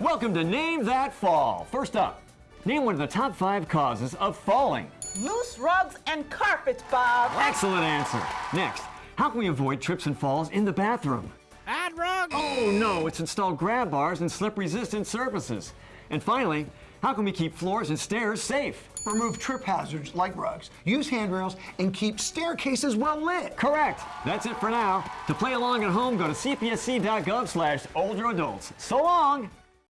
Welcome to Name That Fall. First up, name one of the top five causes of falling. Loose rugs and carpets, Bob. Excellent answer. Next, how can we avoid trips and falls in the bathroom? Add rugs. Oh no, it's install grab bars and slip resistant surfaces. And finally, how can we keep floors and stairs safe? Remove trip hazards like rugs, use handrails, and keep staircases well lit. Correct. That's it for now. To play along at home, go to cpsc.gov slash older adults. So long.